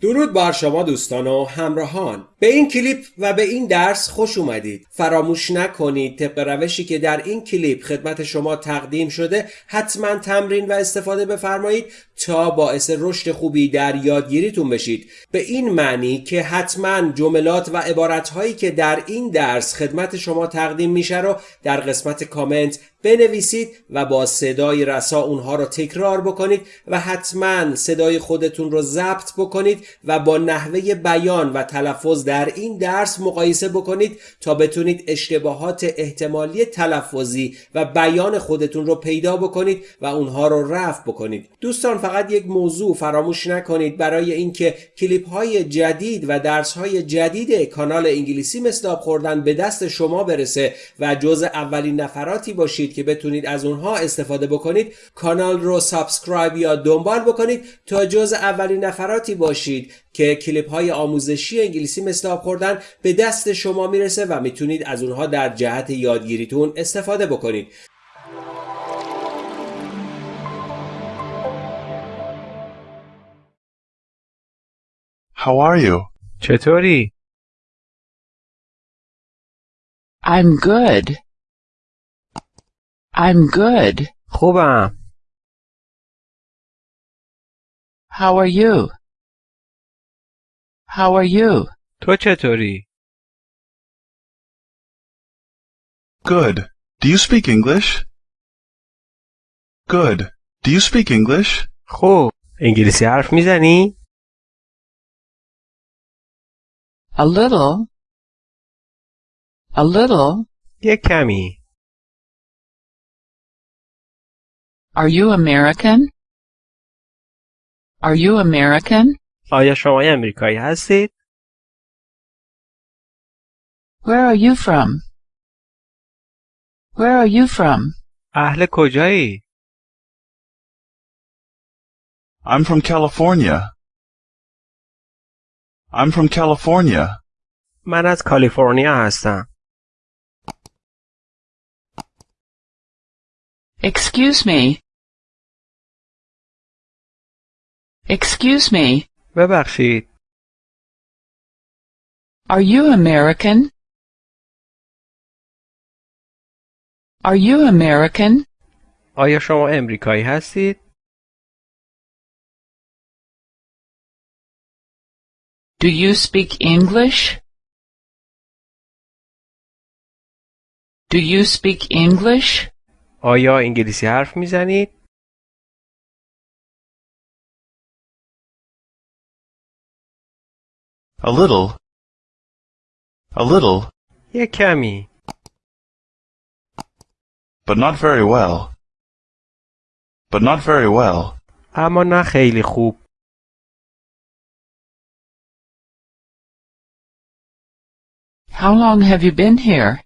درود بر شما دوستان و همراهان. به این کلیپ و به این درس خوش اومدید. فراموش نکنید طبق روشی که در این کلیپ خدمت شما تقدیم شده حتما تمرین و استفاده بفرمایید تا باعث رشد خوبی در یادگیریتون بشید. به این معنی که حتما جملات و عبارتهایی که در این درس خدمت شما تقدیم میشه رو در قسمت کامنت بنویسید و با صدای رسا اونها رو تکرار بکنید و حتما صدای خودتون رو ضبط بکنید و با نحوه بیان و تلفظ در این درس مقایسه بکنید تا بتونید اشتباهات احتمالی تلفظی و بیان خودتون رو پیدا بکنید و اونها رو رفع بکنید. دوستان فقط یک موضوع فراموش نکنید. برای اینکه کلیپ های جدید و درس های جدید کانال انگلیسی مثل خوردن به دست شما برسه و جز اولین نفراتی باشید که بتونید از اونها استفاده بکنید کانال رو سابسکرایب یا دنبال بکنید تا جز اولین نفراتی باشید که کلیپ های آموزشی انگلیسی مثل آب خوردن به دست شما می‌رسه و می‌تونید از اونها در جهت یادگیریتون استفاده بکنید How are you? چطوری؟ I'm good. I'm good. خوبم. How are you? How are you? تو چطوری؟ Good. Do you speak English? Good. Do you speak English? خوب. انگلیسی حرف میزنی؟ A little. A little. یک کمی. Are you American? Are you American? آیا شما امریکایی هستید؟ Where are you from? Where are you from? اهل کجایی؟ I'm from California. I'm from California. من از کالیفرنیا هستم. Excuse me. Excuse me. ببخشید. Are you American? Are you American? آیا شما امریکایی هستید؟ Do you speak English? Do you speak English? آیا انگلیسی حرف میزنید؟ A little. A little, یک کمی. but not very well. But not very well. اما نه خیلی خوب. How long have you been here?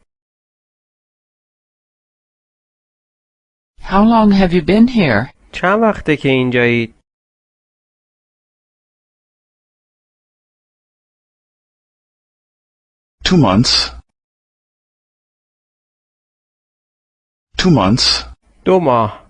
How long have you been here? چند وقته که اینجایید؟ Two months. Two months. دو ماه.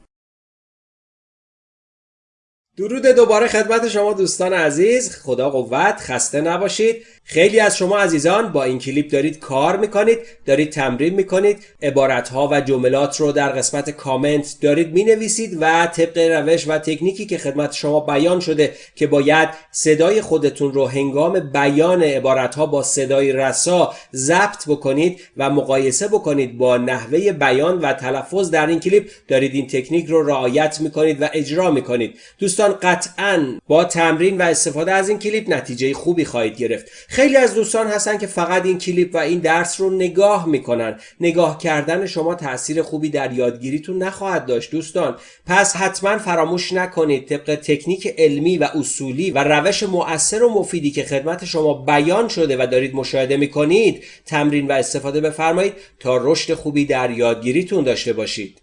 درود دوباره خدمت شما دوستان عزیز خدا قوت خسته نباشید خیلی از شما عزیزان با این کلیپ دارید کار می‌کنید دارید تمرین می‌کنید عبارتها و جملات رو در قسمت کامنت دارید می‌نویسید و طبق روش و تکنیکی که خدمت شما بیان شده که باید صدای خودتون رو هنگام بیان عبارتها با صدای رسا ضبط بکنید و مقایسه بکنید با نحوه بیان و تلفظ در این کلیپ دارید این تکنیک رو رعایت می‌کنید و اجرا می‌کنید. دوستان قطعا با تمرین و استفاده از این کلیپ نتیجه خوبی خواهید گرفت. خیلی از دوستان هستن که فقط این کلیپ و این درس رو نگاه می‌کنن. نگاه کردن شما تاثیر خوبی در یادگیریتون نخواهد داشت دوستان. پس حتما فراموش نکنید طبق تکنیک علمی و اصولی و روش مؤثر و مفیدی که خدمت شما بیان شده و دارید مشاهده می‌کنید تمرین و استفاده بفرمایید تا رشد خوبی در یادگیریتون داشته باشید.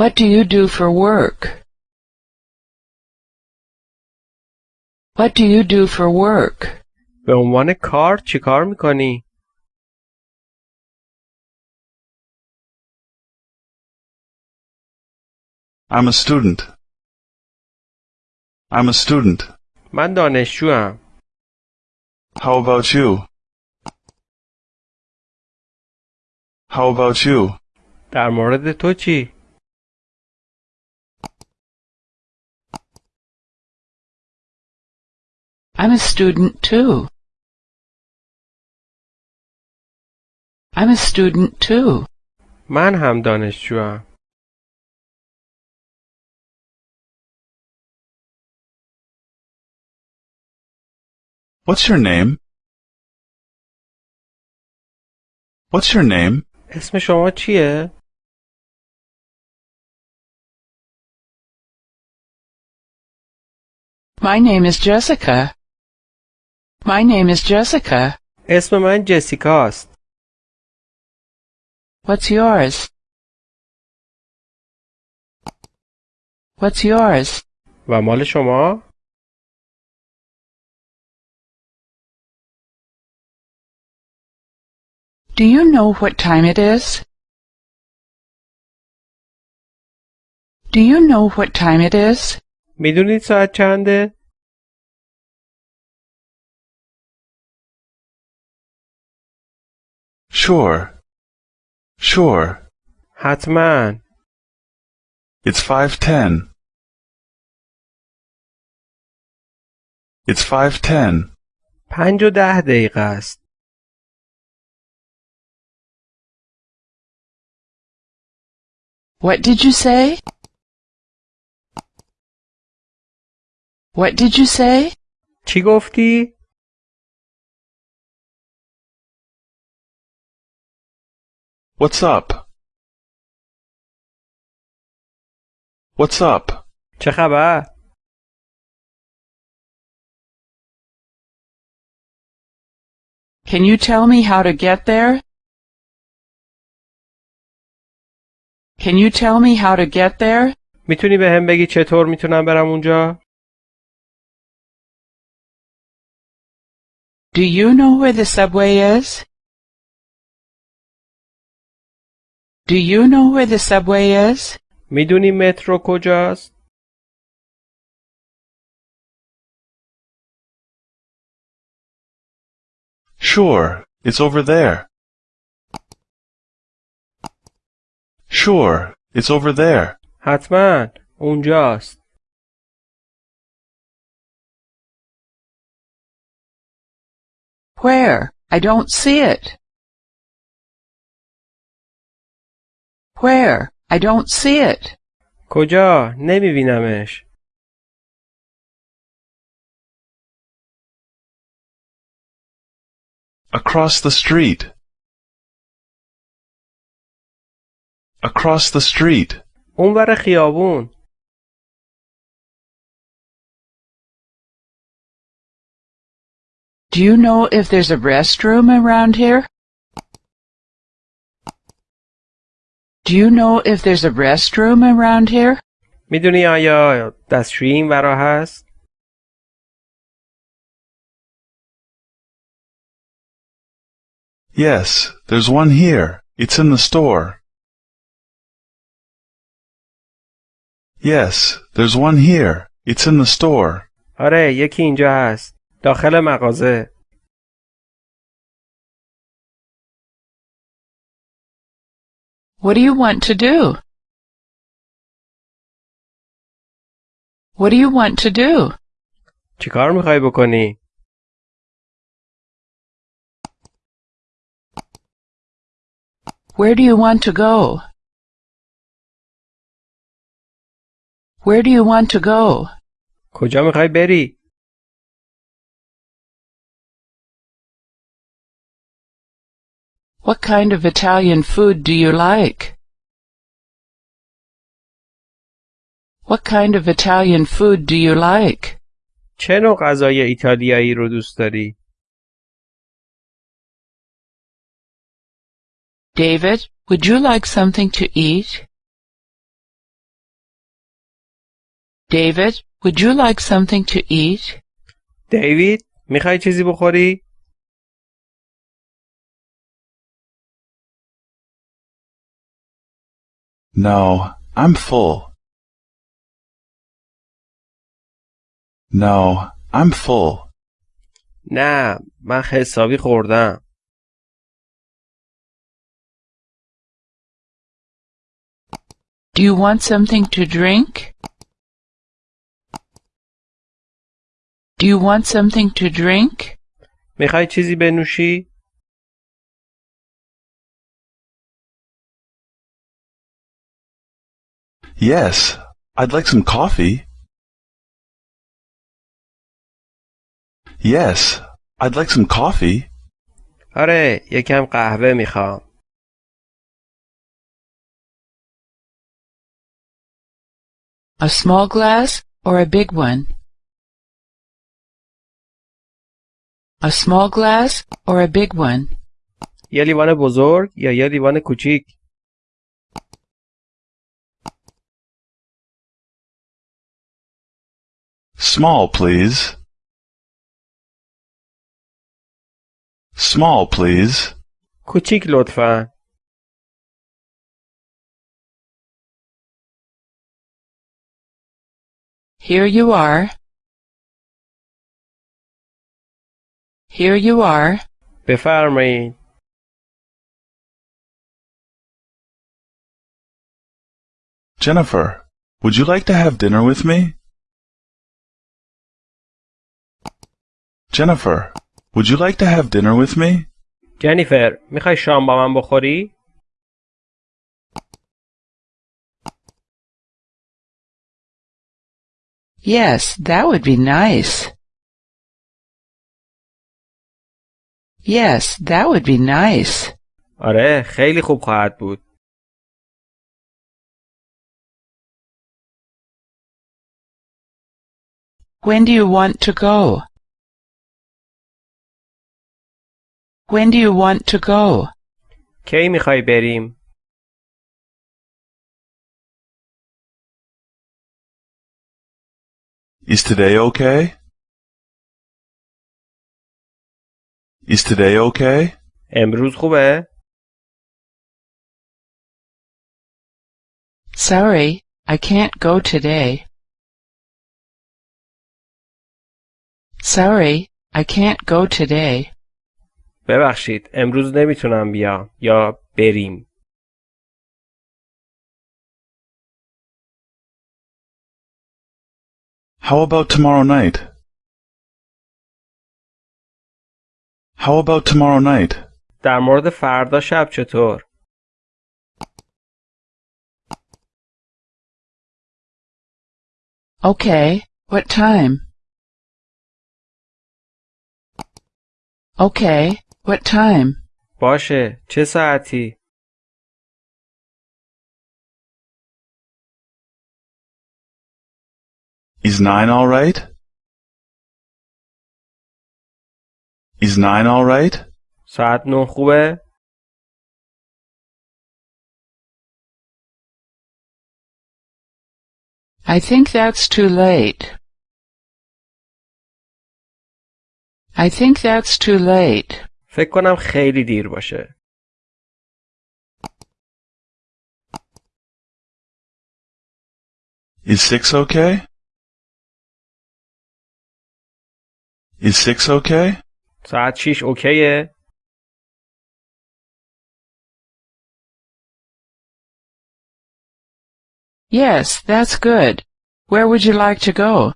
What do you do for work? What do you do for work? به عنوان کار چی کار میکنی؟ I'm a student. I'm a student. من دانشجوام. How about you? How about you? در مورد تو چی؟ I'm a student too. I'm a student too. من هم دانشجوام. What's your name? What's your name? اسم شما چیه؟ My name is Jessica. My name is Jessica. اسم من جسیکاست. What's yours? What's yours? و مال شما؟ Do you know what time it is? Do you know what time it is? میدونید ساعت چنده؟ Sure. Sure. حتما. It's 510. It's 510. پنج و ده دقیقه است. What did you say? What did you say? چی گفتی؟ What's up? What's up? چه خبر؟ Can you tell me how to get there? Can you tell me how to get there? میتونی به هم بگی چطور میتونم برم اونجا؟ Do you know where the subway is? Do you know where the subway is? میدونی مترو کجاست؟ Sure. It's over there. Sure. It's over there. حتما اونجاست. Where? I don't see it. Where? I don't see it. کجا؟ نمیبینمش. Across the street. Across the street. اونور خیابون. Do you know if there's a restroom around here? Do you know if there's a restroom around here? میدونی آیا دستشویی این ورا هست؟ Yes, there's one here. It's in the store. Yes, there's one here. It's in the store. آره یکی اینجا هست. داخل مغازه. What do you want to do? What do you want to do? چیکار میخوای بکنی؟ Where do you want to go? Where do you want to go? کجا میخوای بری؟ What kind of Italian food do you like? What kind of Italian food do you like? چه نوع غذای ایتالیایی رو دوست داری؟ David, would you like something to eat? David, would you like something to eat? دیوید میخوای چیزی بخوری؟ No, I'm full. No, I'm full. نه من حسابی خوردم Do you want something to drink? Do you want something to drink? میخوای چیزی بنوشی؟ Yes, I'd like some coffee. Yes, I'd like some coffee. آره یکم قهوه میخوام A small glass or a big one? A small glass or a big one? یه لیوان بزرگ یا یه لیوان کوچیک Small, please. Small, please. کوچیک لطفا Here you are. Here you are. بفرمایید Jennifer, would you like to have dinner with me? Jennifer, would you like to have dinner with me? جنیفر میخوای شام با من بخوری؟ Yes, that would be nice. Yes, that would be nice. آره خیلی خوب خواهد بود When do you want to go? When do you want to go? کی میخوای بریم؟ Is today okay? Is today okay? امروز خوبه؟ Sorry, I can't go today. Sorry, I can't go today. ببخشید امروز نمی‌تونم بیام یا بریم How about tomorrow night? How about tomorrow night? در مورد فردا شب چطور؟ Okay, what time? Okay, what time? باشه چه ساعتی؟ Is nine all right? Is nine all right? ساعت نه خوبه؟ I think that's too late. I think that's too late. فکر کنم خیلی دیر باشه Is six okay? Is six okay? ساعت شیش اوکیه؟ Yes, that's good. Where would you like to go?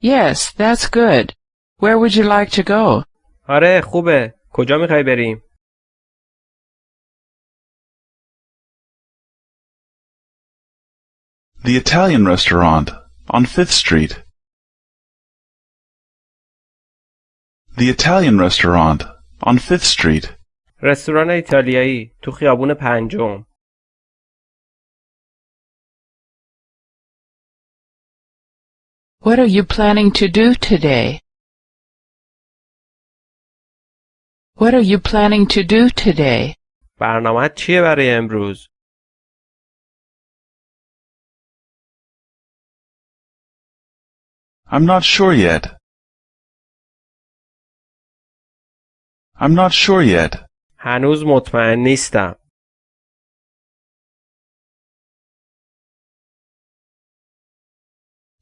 Yes, that's good. Where would you like to go? آره خوبه کجا میخوای بریم؟ The Italian restaurant on Fifth Street. The Italian restaurant on Fifth Street. رستوران ایتالیایی تو خیابون پنجم What are you planning to do today? What are you planning to do today? برنامه چیه برای امروز؟ I'm not sure yet. I'm not sure yet. هنوز مطمئن نیستم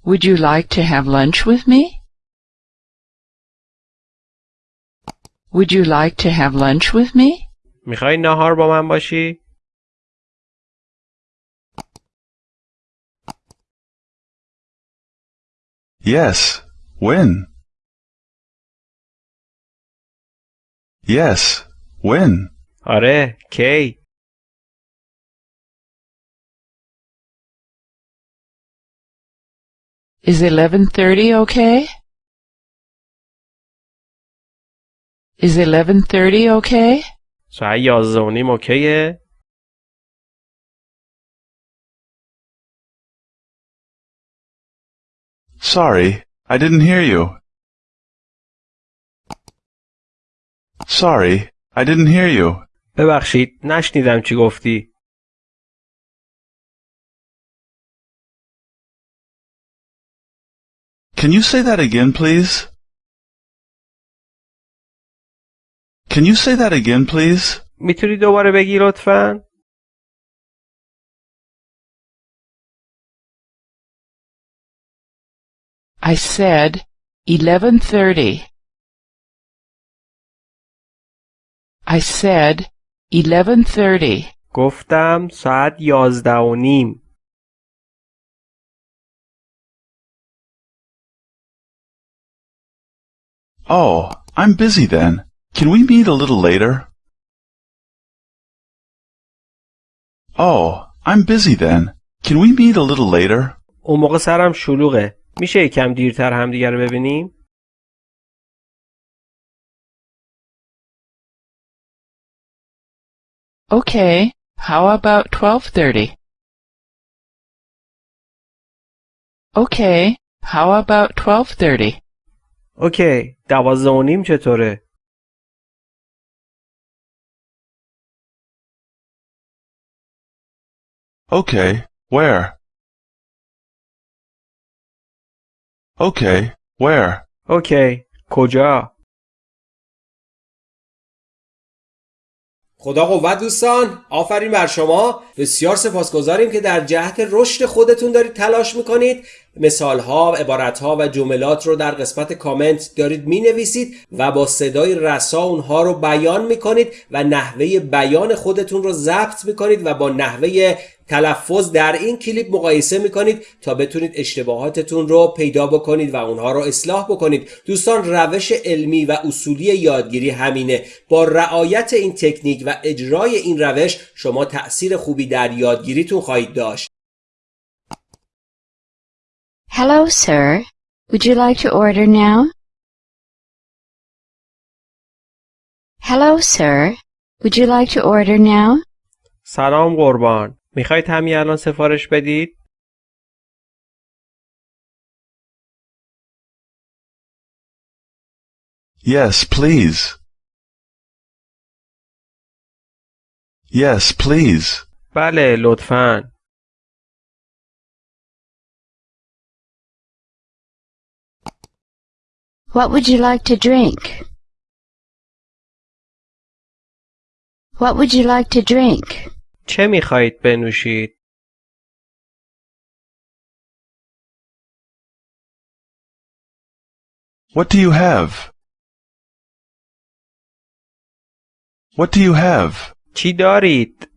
Would you like to have lunch with me? Would you like to have lunch with me? میخوای ناهار با من باشی؟ Yes. When? Yes. When? آره کی؟ Is 11:30 okay? Is 11:30 okay? ساعت یازده و نیم اوکیه؟ Sorry, I didn't hear you. Sorry, I didn't hear you. ببخشید نشنیدم چی گفتی Can you say that again, please? Can you say that again, please? میتونی دوباره بگی لطفا I said 11:30. I said 11:30. گفتم ساعت یازده و نیم Oh, I'm busy then. Can we meet a little later? Oh, I'm busy then. Can we meet a little later? اون موقع سرم شلوغه میشه یکم دیرتر همدیگه رو ببینیم Okay, how about 12:30? Okay, how about 12:30? اوکی دوازده و نیم چطوره Okay, where? Okay, where? اوکی کجا خدا قوت دوستان آفرین بر شما بسیار سپاسگزاریم که در جهت رشد خودتون دارید تلاش می‌کنید مثال ها عبارت ها و جملات رو در قسمت کامنت دارید می نویسید و با صدای رسا اونها رو بیان می‌کنید و نحوه بیان خودتون رو ضبط می‌کنید و با نحوه تلفظ در این کلیپ مقایسه می‌کنید تا بتونید اشتباهاتتون رو پیدا بکنید و اونها رو اصلاح بکنید دوستان روش علمی و اصولی یادگیری همینه با رعایت این تکنیک و اجرای این روش شما تأثیر خوبی در یادگیریتون خواهید داشت Hello, sir. Would you like to order now? Hello, sir. Would you like to order now? سلام قربان می‌خواید همین الان سفارش بدید Yes, please. Yes, please. بله لطفا What would you like to drink? What would you like to drink? چه میخواهید بنوشید What do you have? What do you have? چی دارید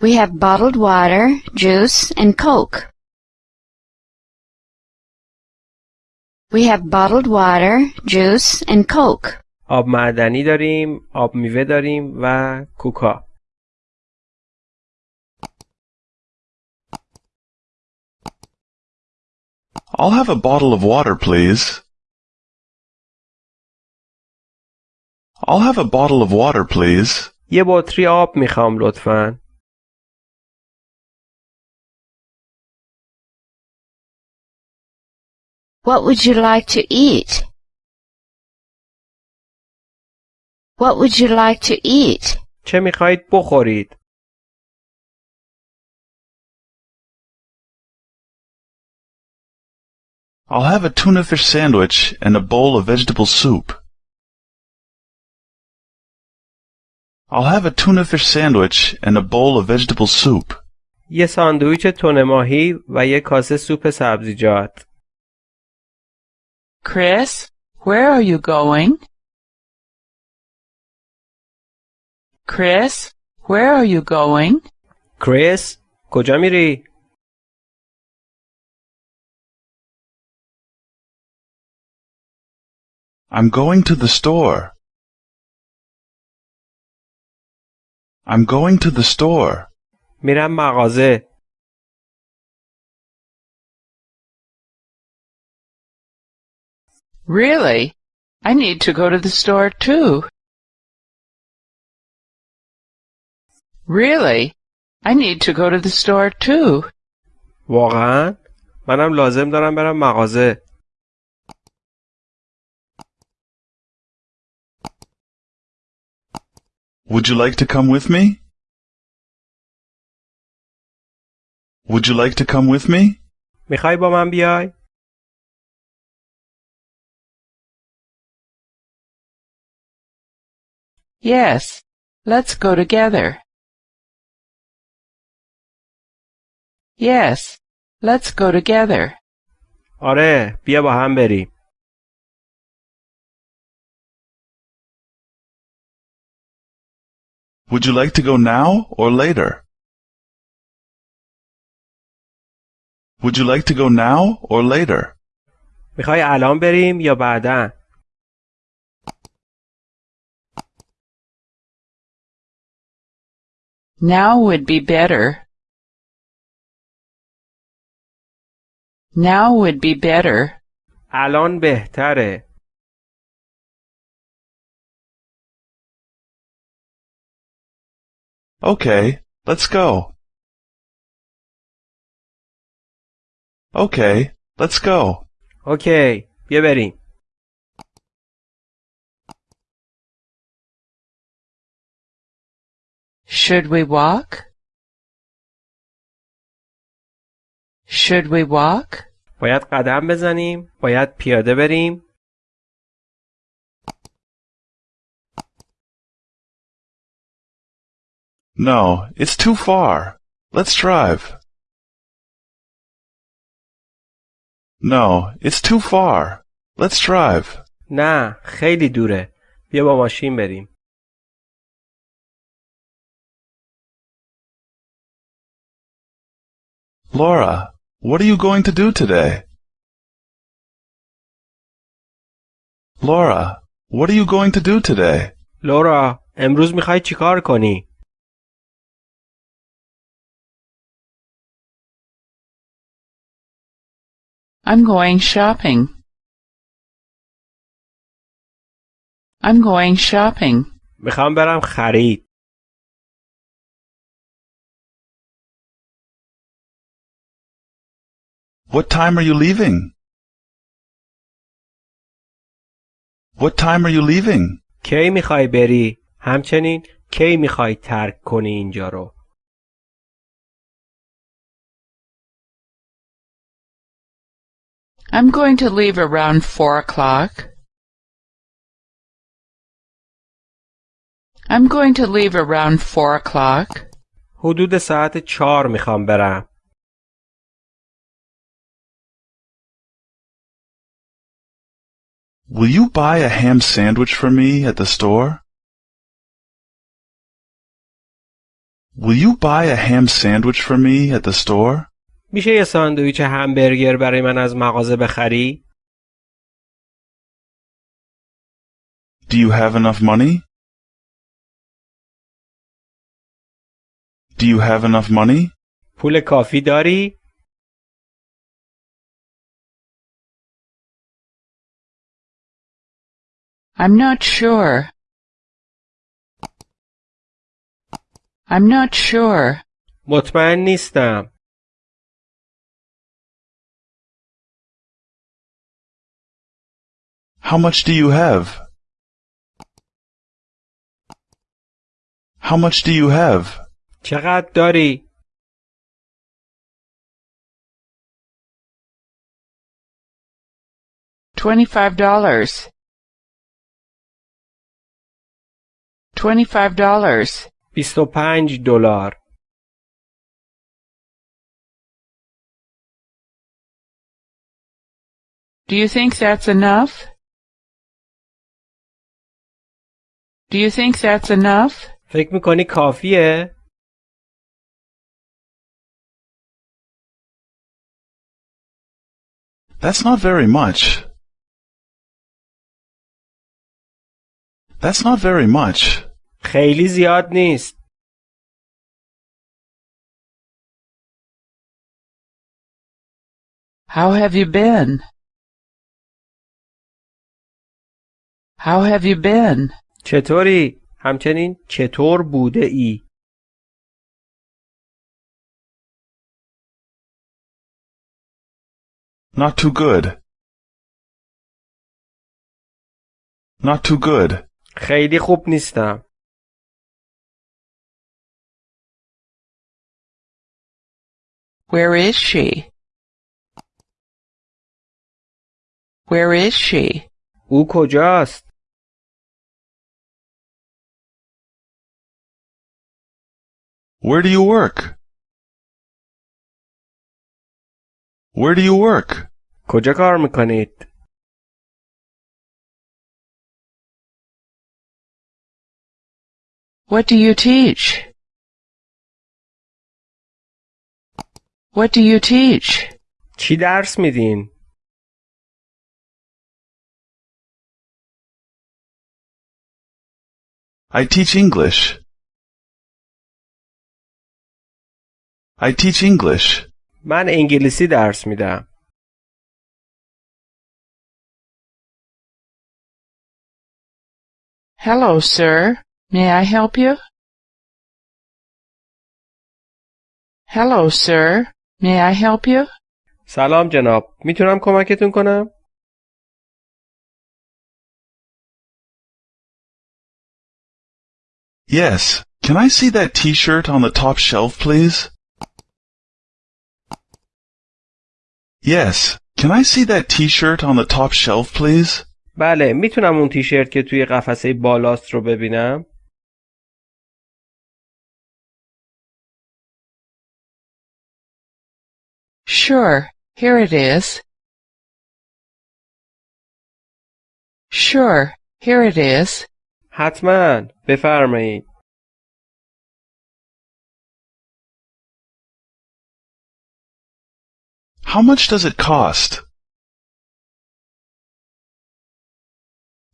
We have bottled water, juice, and Coke. We have bottled water, juice, and Coke. آب معدنی داریم آب میوه داریم و کوکا I'll have a bottle of water, please. I'll have a bottle of water, please. یه بطری آب میخوام لطفا What would you like to eat? What would you like to eat? چه میخواهید بخورید I'll have a tuna fish sandwich and a bowl of vegetable soup. I'll have a tuna fish sandwich and a bowl of vegetable soup. یه ساندویچ تن ماهی و یه کاسه سوپ سبزیجات. Chris, where are you going? Chris, where are you going? کریس کجا میری؟ I'm going to the store. I'm going to the store. میرم مغازه. Really? I need to go to the store too. Really? I need to go to the store too. واقعا؟ منم لازم دارم برم مغازه. Would you like to come with me? Would you like to come with me? میخوای با من بیای؟ Yes. Let's go together. Yes. Let's go together. آره بیا با هم بریم. Would you like to go now or later? Would you like to go now or later? میخوای الان بریم یا بعدا؟ Now would be better. Now would be better. الان بهتره. Okay, let's go. Okay, let's go. اوکی بیا بریم. Should we walk? Should we walk? باید قدم بزنیم؟ باید پیاده بریم؟ No, it's too far. Let's drive. No, it's too far. Let's drive. نه خیلی دوره. بیا با ماشین بریم. Laura, what are you going to do today? Laura, what are you going to do today? لورا امروز میخوای چیکار کنی؟ I'm going shopping. I'm going shopping. میخوام برم خرید. What time are you leaving? What time are you leaving? کی میخوای بری؟ همچنین کی میخوای ترک کنی اینجا رو؟ I'm going to leave around four o'clock. I'm going to leave around four o'clock. حدود ساعت چهار میخوام برم. Will you buy a ham sandwich for me at the store? Will you buy a ham sandwich for me at the store? میشه یه ساندویچ همبرگر برای من از مغازه بخری؟ Do you have enough money? Do you have enough money? پول کافی داری؟ I'm not sure. I'm not sure. مطمئن نیستم. How much do you have? How much do you have? چقدر داری؟ Twenty-five dollars. Twenty-five dollars. 25 دلار Do you think that's enough? Do you think that's enough? فکر میکنی کافیه؟ That's not very much. That's not very much. خیلی زیاد نیست How have you been? How have you been? چطوری؟ همچنین چطور بوده ای؟ Not too good. Not too good. خیلی خوب نیستم Where is she? Where is she? او کجاست؟ Where do you work? Where do you work? کجا کار میکنید؟ What do you teach? What do you teach? چی درس میدین؟ I teach English. I teach English. من انگلیسی درس میدم Hello, sir. May I help you? Hello, sir. May I help you? سلام جناب می‌تونم کمکتون کنم؟ Yes. Can I see that t-shirt on the top shelf, please? Yes. Can I see that t-shirt on the top shelf, please? بله می‌تونم اون تیشرت که توی قفسه بالاست رو ببینم؟ Sure. Here it is. Sure. Here it is. حتما بفرمایید How much does it cost?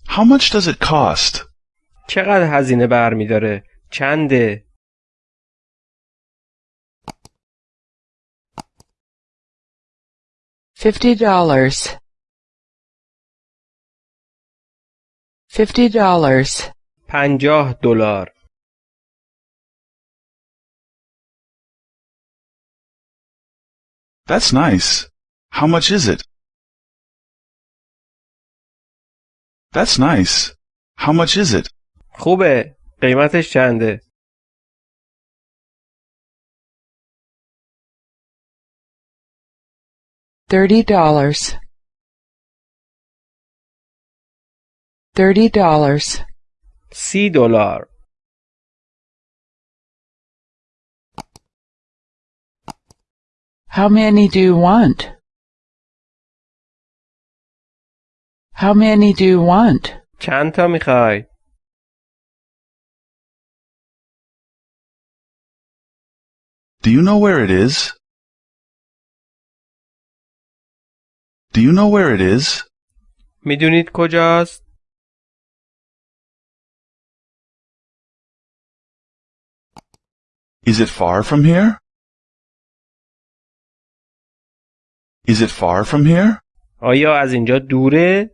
How much does it cost? چقدر هزینه برمیداره؟ چنده؟ Fifty dollars. Fifty dollars. پنجاه دلار That's nice. How much is it? That's nice. How much is it? خوبه قیمتش چنده؟ Thirty dollars. Thirty dollars. سی دلار How many do you want? How many do you want? چند تا میخوای؟ Do you know where it is? Do you know where it is? میدونید کجاست؟ Is it far from here? Is it far from here? آیا از اینجا دوره؟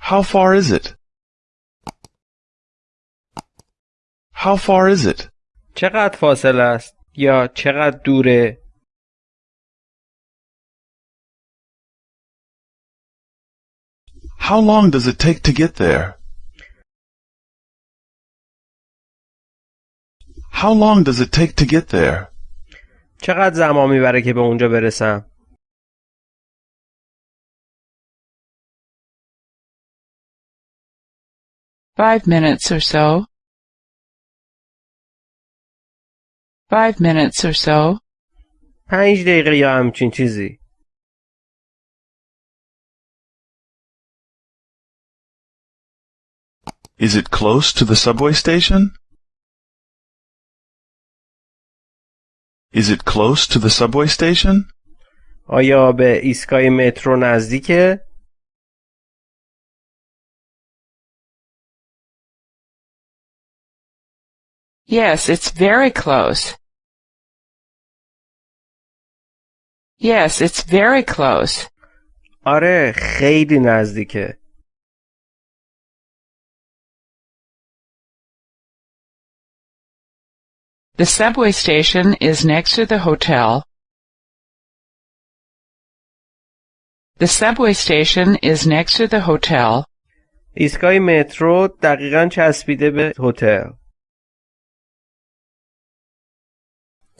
How far is it? How far is it? چقدر فاصله است؟ یا چقدر دوره؟ How long does it take to get there? How long does it take to get there? چقدر زمان می‌بره که به اونجا برسم؟ Five minutes or so. Five minutes or so. پنج دقیقه یا همچین چیزی Is it close to the subway station? Is it close to the subway station? آیا به ایستگاه مترو نزدیکه؟ Yes, it's very close. Yes, it's very close. آره خیلی نزدیکه The subway station is next to the hotel. The subway station is next to the hotel. ایستگاه مترو دقیقا چسبیده به هتل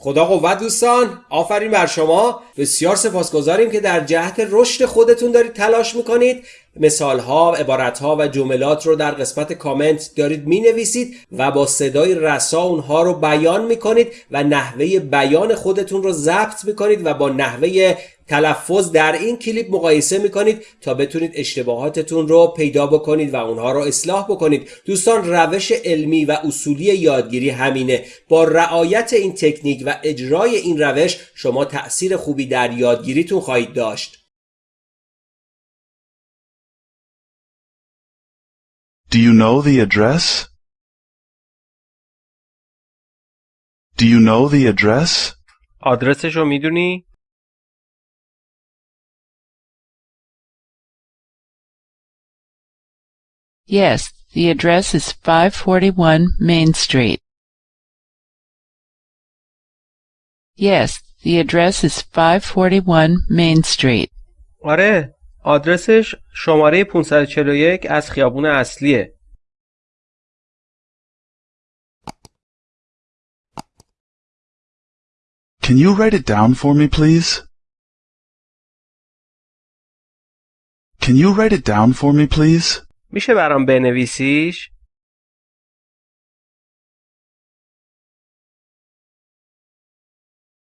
خدا قوت دوستان آفرین بر شما. بسیار سپاسگزاریم که در جهت رشد خودتون دارید تلاش می‌کنید. مثال ها، عبارت ها و جملات رو در قسمت کامنت دارید می نویسید و با صدای رسا اونها رو بیان می کنید و نحوه بیان خودتون رو ضبط می کنید و با نحوه تلفظ در این کلیپ مقایسه می کنید تا بتونید اشتباهاتتون رو پیدا بکنید و اونها رو اصلاح بکنید دوستان روش علمی و اصولی یادگیری همینه با رعایت این تکنیک و اجرای این روش شما تأثیر خوبی در یادگیریتون خواهید داشت Do you know the address? Do you know the address? آدرسش رو می‌دونی؟ Yes, the address is 541 Main Street. Yes, the address is 541 Main Street. آره آدرسش شماره 541 از خیابون اصلیه Can you write it down for me, please? Can you write it down for me, please? میشه برام بنویسیش؟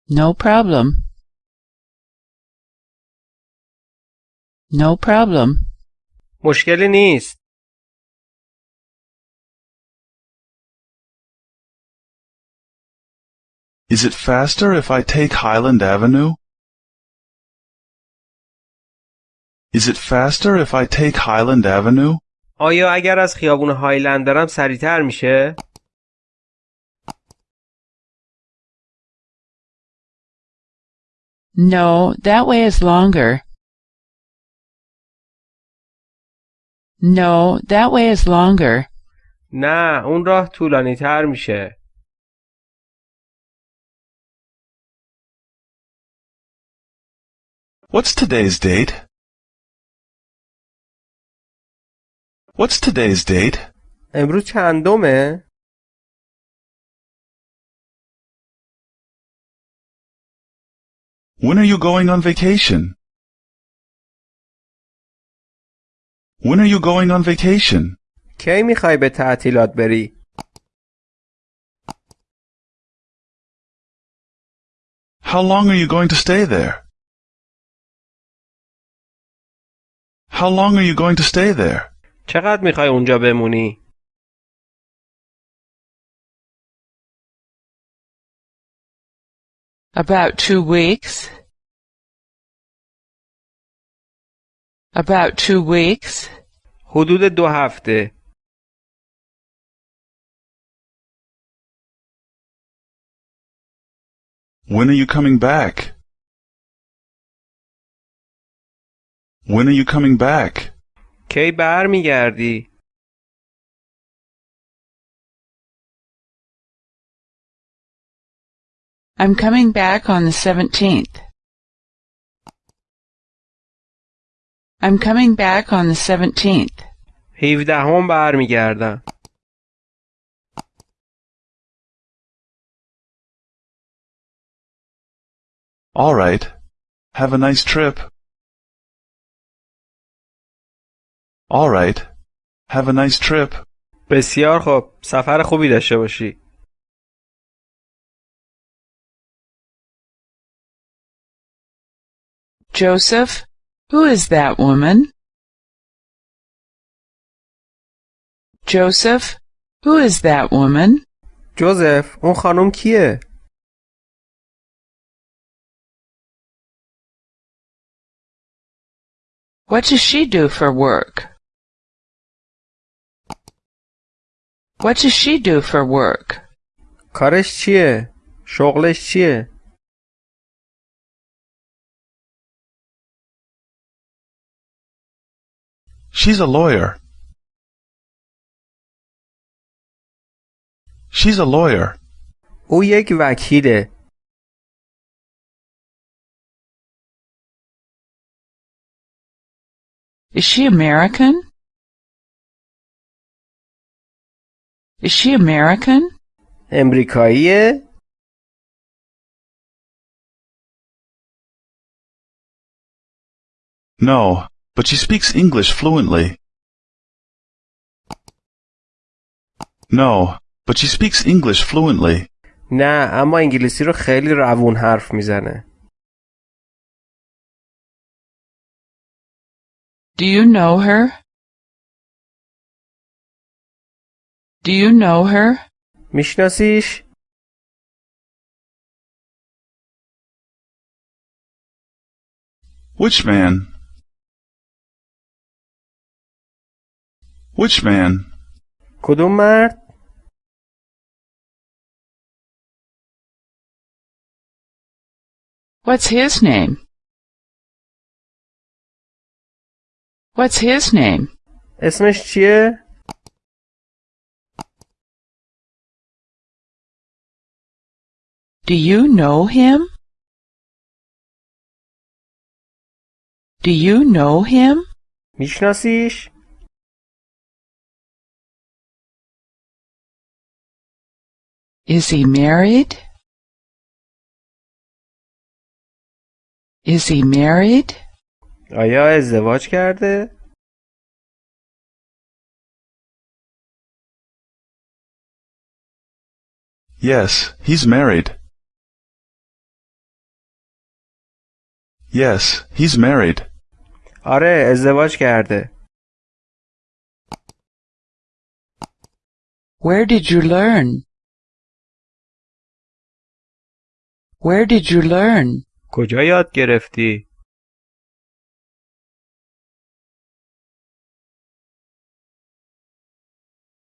No problem. No problem. مشکلی نیست Is it faster if I take Highland Avenue? Is it faster if I take Highland Avenue? آیا اگر از خیابون هایلند برم سریعتر میشه؟ No, that way is longer. No, that way is longer. نه اون راه طولانی تر میشه What's today's date? What's today's date? امروز چندمه؟ When are you going on vacation? When are you going on vacation? کی میخوای به تعطیلات بری؟ How long are you going to stay there? How long are you going to stay there? چقدر میخوای اونجا بمونی؟ About two weeks. About two weeks. حدود دو هفته When are you coming back? When are you coming back? کی برمیگردی؟ I'm coming back on the 17th. I'm coming back on the 17th. 17 هم برمیگردم All right. Have a nice trip. All right. Have a nice trip. بسیار خوب سفر خوبی داشته باشی Joseph, who is that woman? Joseph, who is that woman? جوزف اون خانم کیه What does she do for work? What does she do for work? کارش چیه شغلش چیه She's a lawyer. She's a lawyer. او یک وکیله Is she American? Is she American? امریکاییه No, but she speaks English fluently. No, but she speaks English fluently. نه اما انگلیسی رو خیلی روون حرف میزنه Do you know her? Do you know her? میشناسیش Which man? Which man? کدوم مرد What's his name? What's his name? اسمش چیه Do you know him? Do you know him? میشناسیش Is he married? Is he married? آیا ازدواج کرده Yes, he's married. Yes, he's married. آره ازدواج کرده Where did you learn? Where did you learn? کجا یاد گرفتی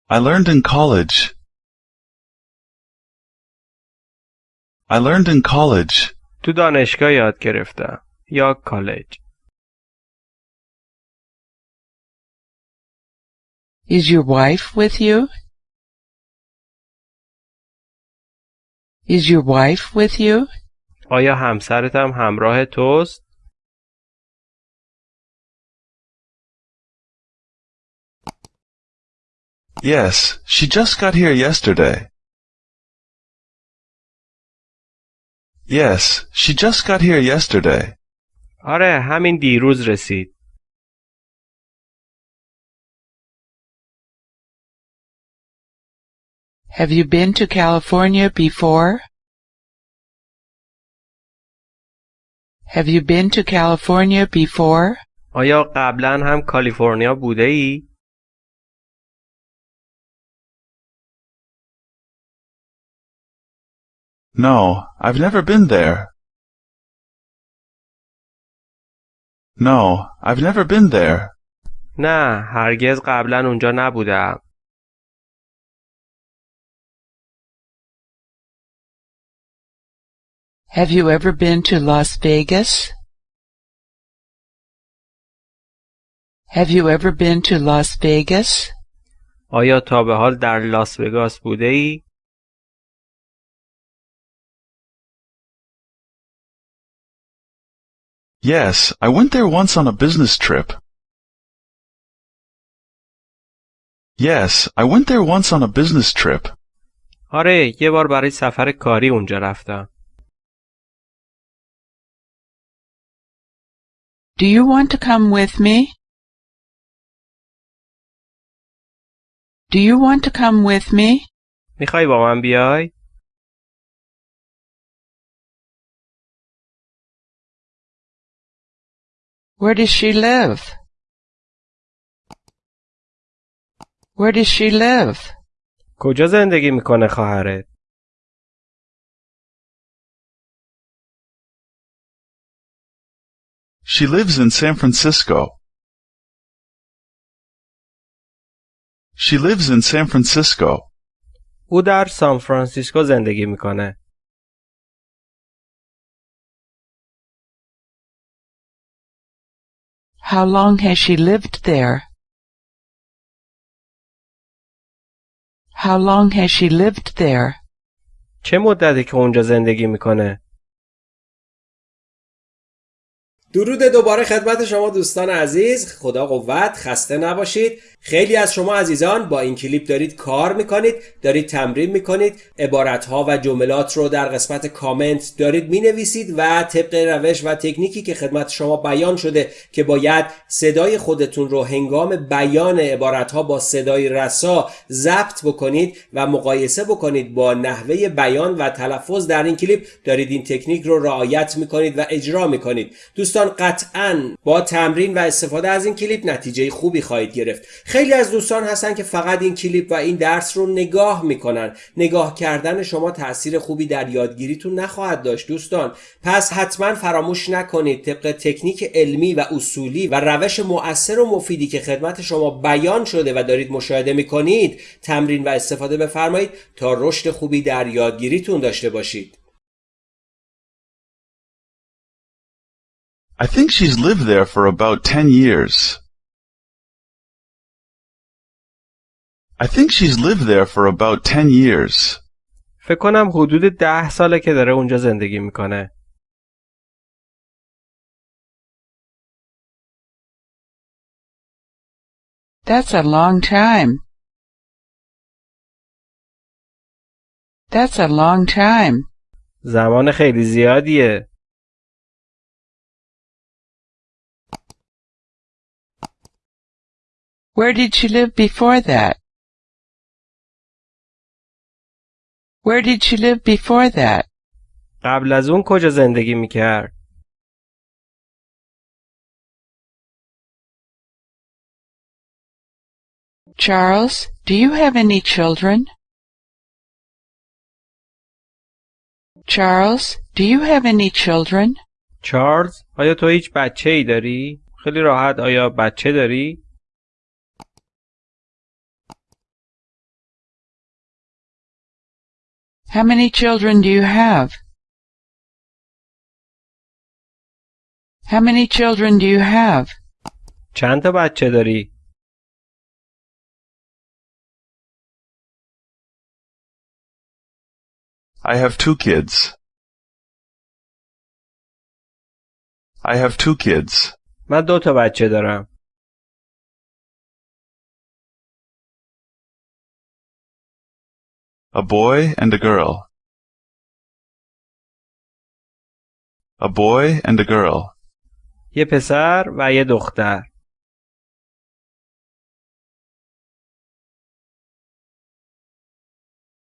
I learned in college. I learned in college. تو دانشگاه یاد گرفتم یا کالج Is your wife with you? Is your wife with you? آیا همسرت هم همراه توست Yes, she just got here yesterday. Yes, she just got here yesterday. آره همین دیروز رسید Have you been to California before? Have you been to California before? آیا قبلا هم کالیفرنیا بوده ای؟ No, I've never been there. No, I've never been there. نه هرگز قبلا اونجا نبودم Have you ever been to Las Vegas? Have you ever been to Las Vegas? آیا تا به حال در لاس وگاس بوده ای؟ Yes, I went there once on a business trip. Yes, I went there once on a business trip. آره یه بار برای سفر کاری اونجا رفتم Do you want to come with me? Do you want to come with me? میخوای با من بیای؟ Where does she live? Where does she live? کجا زندگی میکنه خواهرت؟ She lives in San Francisco. She lives in San Francisco. او در سان فرانسیسکو زندگی میکنه. How long has she lived there? How long has she lived there? چه مدتی که اونجا زندگی می‌کنه؟ درود دوباره خدمت شما دوستان عزیز خدا قوت خسته نباشید خیلی از شما عزیزان با این کلیپ دارید کار می‌کنید دارید تمرین می‌کنید عبارتها و جملات رو در قسمت کامنت دارید می‌نویسید و طبق روش و تکنیکی که خدمت شما بیان شده که باید صدای خودتون رو هنگام بیان عبارتها با صدای رسا ضبط بکنید و مقایسه بکنید با نحوه بیان و تلفظ در این کلیپ دارید این تکنیک رو رعایت می‌کنید و اجرا می‌کنید. دوستان قطعا با تمرین و استفاده از این کلیپ نتیجه خوبی خواهید گرفت. خیلی از دوستان هستن که فقط این کلیپ و این درس رو نگاه می‌کنن. نگاه کردن شما تاثیر خوبی در یادگیریتون نخواهد داشت دوستان. پس حتما فراموش نکنید طبق تکنیک علمی و اصولی و روش مؤثر و مفیدی که خدمت شما بیان شده و دارید مشاهده می‌کنید تمرین و استفاده بفرمایید تا رشد خوبی در یادگیریتون داشته باشید. I think she's lived there for about ten years. I think she's lived there for about ten years. فکر کنم حدود ده ساله که داره اونجا زندگی میکنه. That's a long time. That's a long time. زمان خیلی زیادیه. Where did she live before that? Where did she live before that? قبل از اون کجا زندگی میکرد؟ Charles, do you have any children? Charles, do you have any children? چارلز آیا تو هیچ بچه ای داری؟ خیلی راحت آیا بچه داری؟ How many children do you have? How many children do you have? چند تا بچه داری؟ I have two kids. I have two kids. من دو تا بچه دارم. A boy and a girl. A boy and a girl. یه پسر و یه دختر.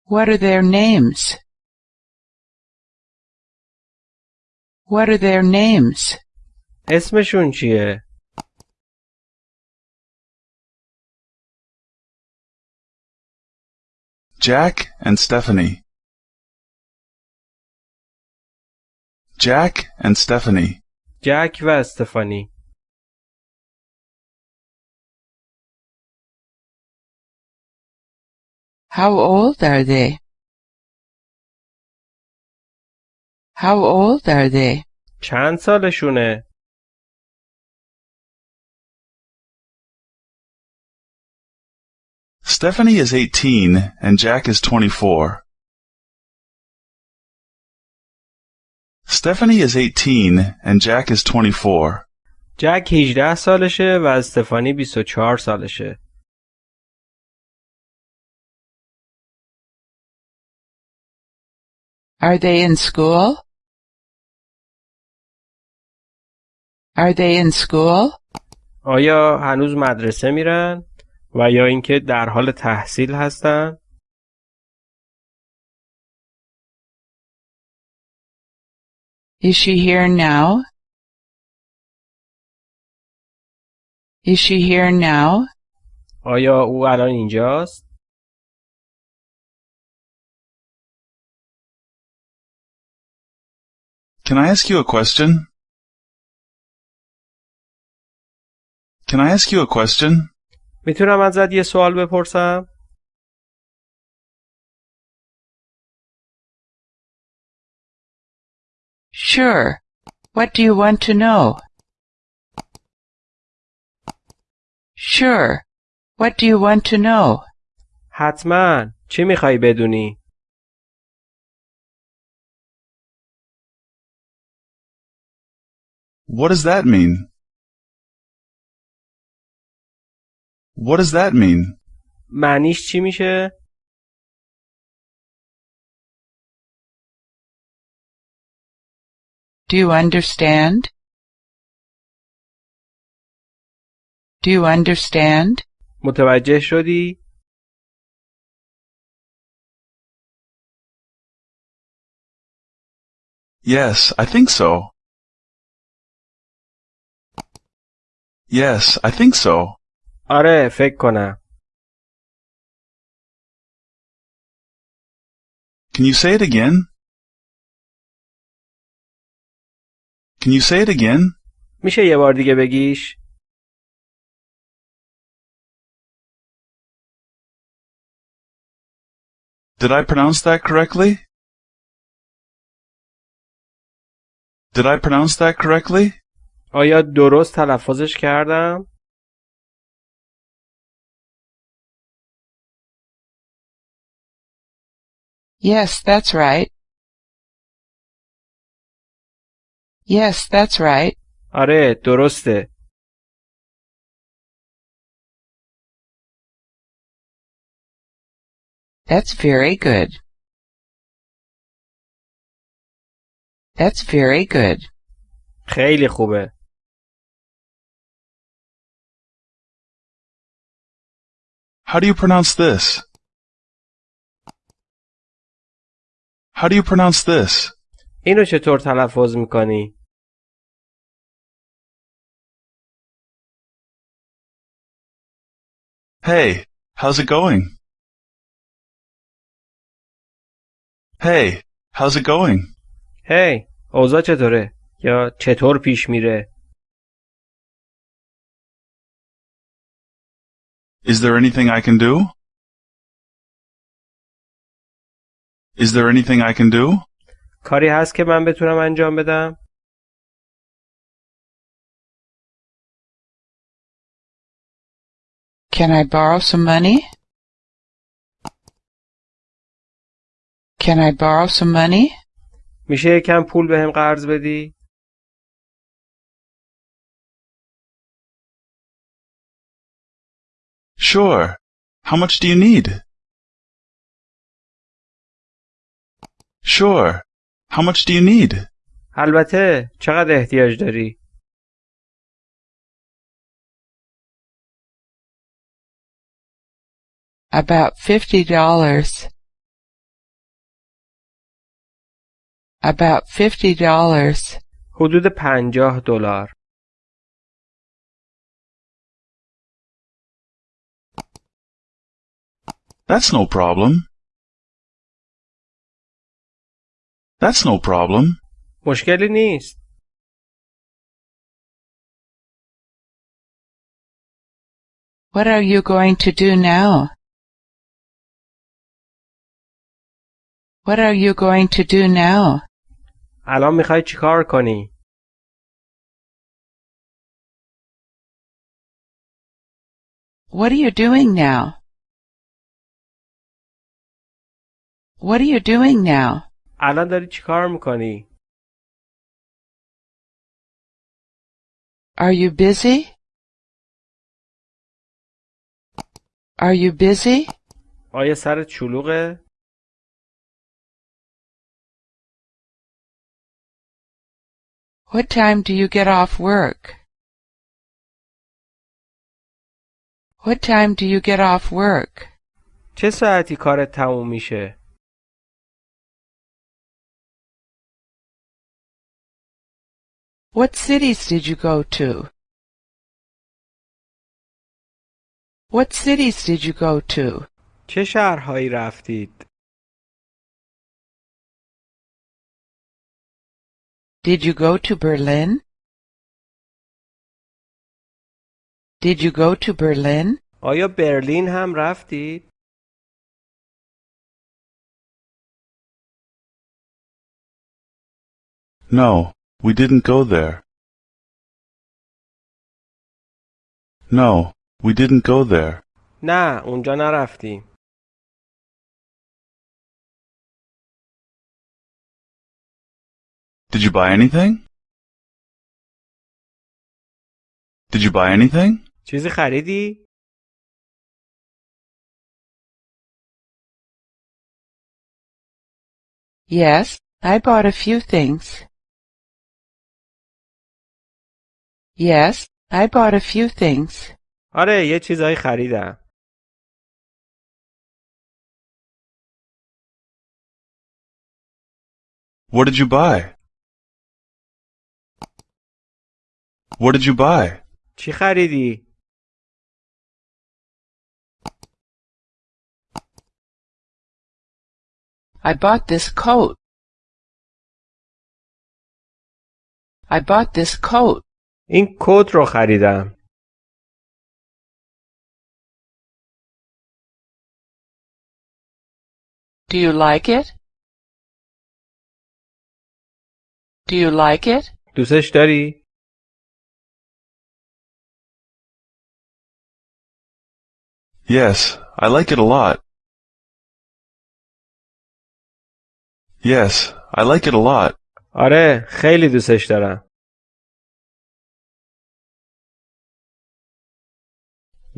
What are their names? What are their names? اسمشون چیه؟ Jack and Stephanie. Jack and Stephanie. جک و استفانی. How old are they? How old are they? چند سالشونه؟ Stephanie is 18 and Jack is 24. Stephanie is 18 and Jack is 24. جک 18 سالشه و استفانی 24 سالشه. Are they in school? Are they in school? آیا هنوز مدرسه میرن؟ و یا اینکه در حال تحصیل هستن Is she here now? Is she here now? آیا او الان اینجاست Can I ask you a question? Can I ask you a question? می‌تونم ازت یه سوال بپرسم Sure. What do you want to know? Sure. What do you want to know? حتما چی می‌خوای بدونی What does that mean? What does that mean? معنیش چی میشه Do you understand? Do you understand? متوجه شدی Yes, I think so. Yes, I think so. آره فکر کنم Can you say it again? Can you say it again? میشه یه بار دیگه بگیش Did I pronounce that correctly? Did I pronounce that correctly? آیا درست تلفظش کردم Yes, that's right. Yes, that's right. آره درسته That's very good. That's very good. خیلی خوبه How do you pronounce this? How do you pronounce this? اینو چطور تلفظ می‌کنی Hey, how's it going? Hey, how's it going? هی اوضاع چطوره یا چطور پیش میره Is there anything I can do? Is there anything I can do? کاری هست که من بتونم انجام بدم Can I borrow some money? Can I borrow some money? میشه یکم پول بهم قرض بدی Sure. How much do you need? Sure. How much do you need? البته چقدر احتیاج داری About fifty dollars. About fifty dollars. حدود پنجاه دلار That's no problem. That's no problem. مشکلی نیست What are you going to do now? What are you going to do now? الان میخوای چیکار کنی What are you doing now? What are you doing now? الان داری چیکار می‌کنی Are you busy? Are you busy? آیا سرت شلوغه What time do you get off work? What time do you get off work? چه ساعتی کارت تموم میشه؟ What cities did you go to? What cities did you go to? چه شهرهایی رفتید؟ Did you go to Berlin? Did you go to Berlin? آیا برلین هم رفتید؟ No, we didn't go there. No, we didn't go there. نه اونجا نرفتیم. Did you buy anything? Did you buy anything? چیزی خریدی؟ Yes, I bought a few things. Yes, I bought a few things. آره یه چیزایی خریدم. What did you buy? What did you buy? چی خریدی؟ I bought this coat. I bought this coat. این کت رو خریدم. Do you like it? Do you like it? دوستش داری؟ Yes, I like it a lot. Yes, I like it a lot. آره خیلی دوستش دارم.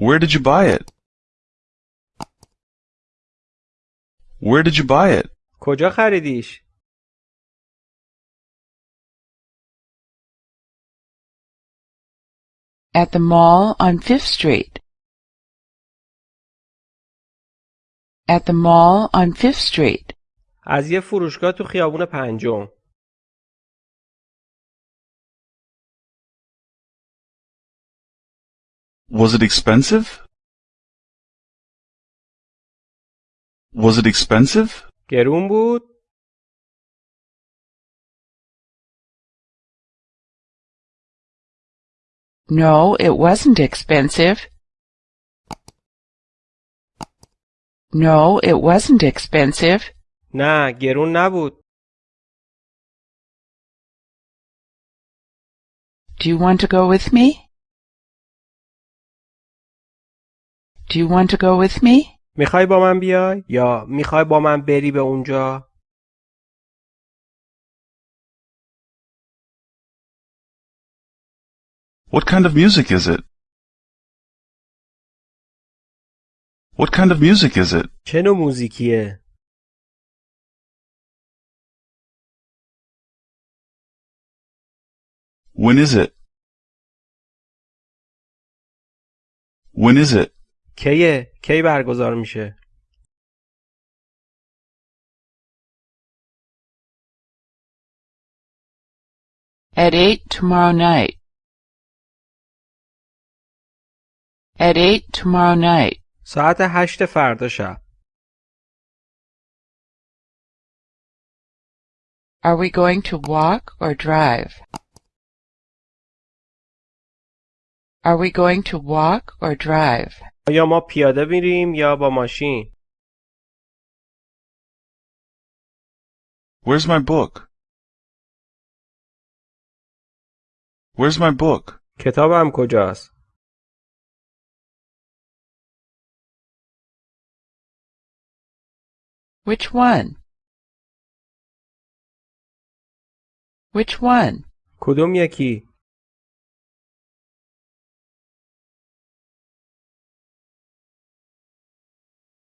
Where did you buy it? Where did you buy it? کجا خریدیش؟ At the mall on Fifth Street. At the mall on Fifth Street. از یه فروشگاه تو خیابون پنجم. Was it expensive? Was it expensive? گرون بود؟ No, it wasn't expensive. No, it wasn't expensive. نه گرون نبود. Do you want to go with me? Do you want to go with me? میخوای با من بیای؟ یا میخوای با من بری به اونجا؟ What kind of music is it? What kind of music is it? چه نوع موزیکیه؟ When is it? When is it? کیه؟ کی برگزار میشه؟ At eight tomorrow night. At eight tomorrow night. ساعت هشت فردا شب. Are we going to walk or drive? Are we going to walk or drive? آیا ما پیاده میریم یا با ماشین؟ Where's my book? Where's my book? کتابم کجاست؟ Which one? Which one? کدوم یکی؟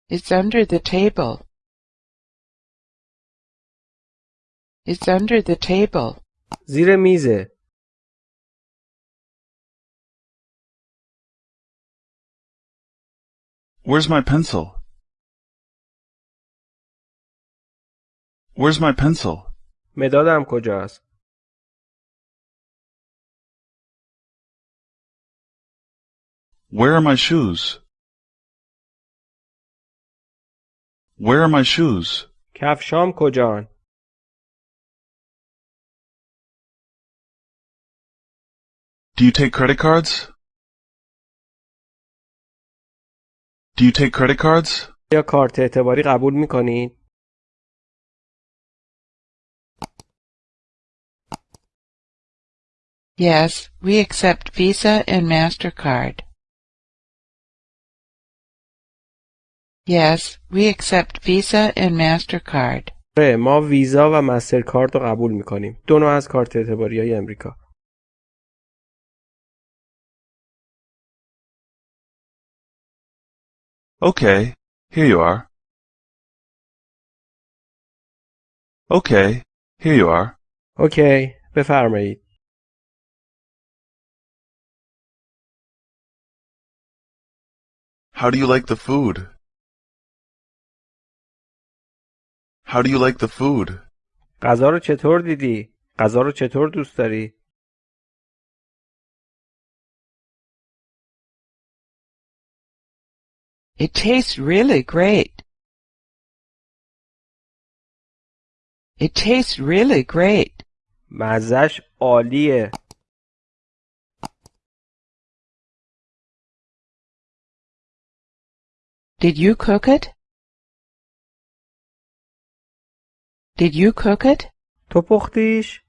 It's under the table. It's under the table. زیر میزه. Where's my pencil? Where's my pencil? مدادم کجاست؟ Where are my shoes? Where are my shoes? کفشام کجان؟ Do you take credit cards? Do you take credit cards? یا کارت اعتباری قبول میکنید؟ Yes, we accept Visa and MasterCard. Yes, we accept Visa and MasterCard. آره ما ویزا و مسترکارد رو قبول میکنیم. دو نوع از کارت اعتباری های امریکا. Okay, here you are. Okay, here you are. اوکی بفرمایید. How do you like the food? How do you like the food? غذا رو چطور دیدی؟ غذا رو چطور دوست داری؟ It tastes really great. It tastes really great. مزش عالیه. Did you cook it? Did you cook it? تو پختیش؟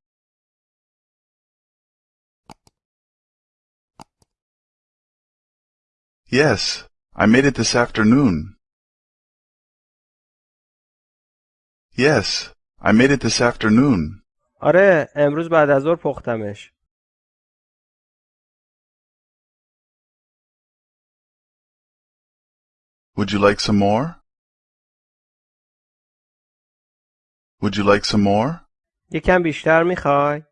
Yes, I made it this afternoon. Yes, I made it this afternoon. آره امروز بعد از ظهر پختمش. Would you like some more? Would you like some more? یکم بیشتر میخوای؟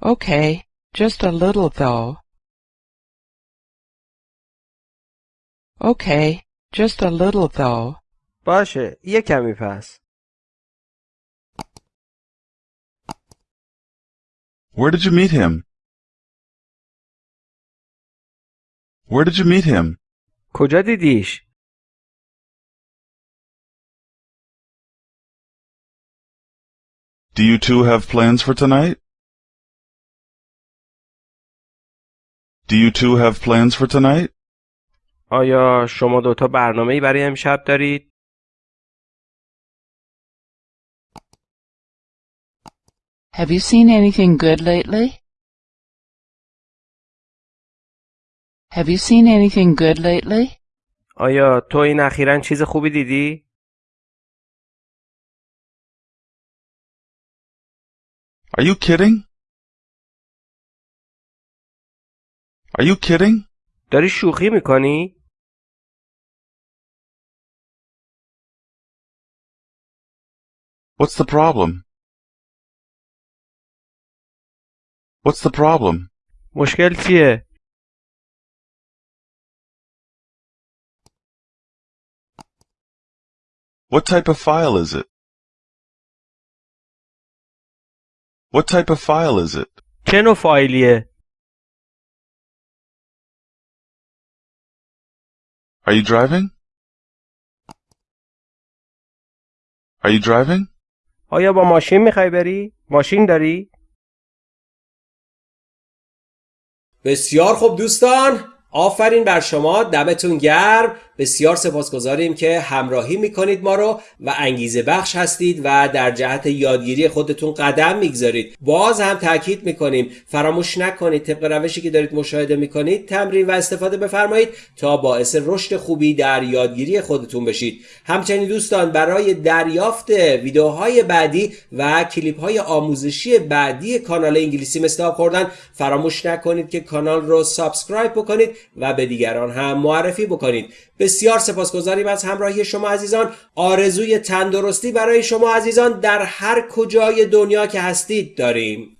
Okay, just a little though. Okay, just a little though. باشه یه کمی پس. Where did you meet him? Where did you meet him? کجا دیدیش؟ Do you two have plans for tonight? Do you two have plans for tonight? آیا شما دوتا برنامه برای امشب دارید؟ Have you seen anything good lately? Have you seen anything good lately? آیا تو این اخیرا چیز خوبی دیدی؟ Are you kidding? Are you kidding? داری شوخی میکنی؟ What's the problem? What's the problem? مشکل چیه؟ What type of file is it? What type of file is it? چه نوع فایلیه؟ Are you driving? Are you driving? آیا با ماشین می‌خوای بری؟ ماشین داری؟ بسیار خوب دوستان آفرین بر شما دمتون گرم بسیار سپاسگزاریم که همراهی می‌کنید ما رو و انگیزه بخش هستید و در جهت یادگیری خودتون قدم می‌گذارید. باز هم تاکید می‌کنیم فراموش نکنید طبق روشی که دارید مشاهده می‌کنید تمرین و استفاده بفرمایید تا باعث رشد خوبی در یادگیری خودتون بشید. همچنین دوستان برای دریافت ویدیوهای بعدی و کلیپ های آموزشی بعدی کانال انگلیسی مثل خوردن فراموش نکنید که کانال رو سابسکرایب بکنید و به دیگران هم معرفی بکنید. بسیار سپاسگزاریم از همراهی شما عزیزان. آرزوی تندرستی برای شما عزیزان در هر کجای دنیا که هستید داریم.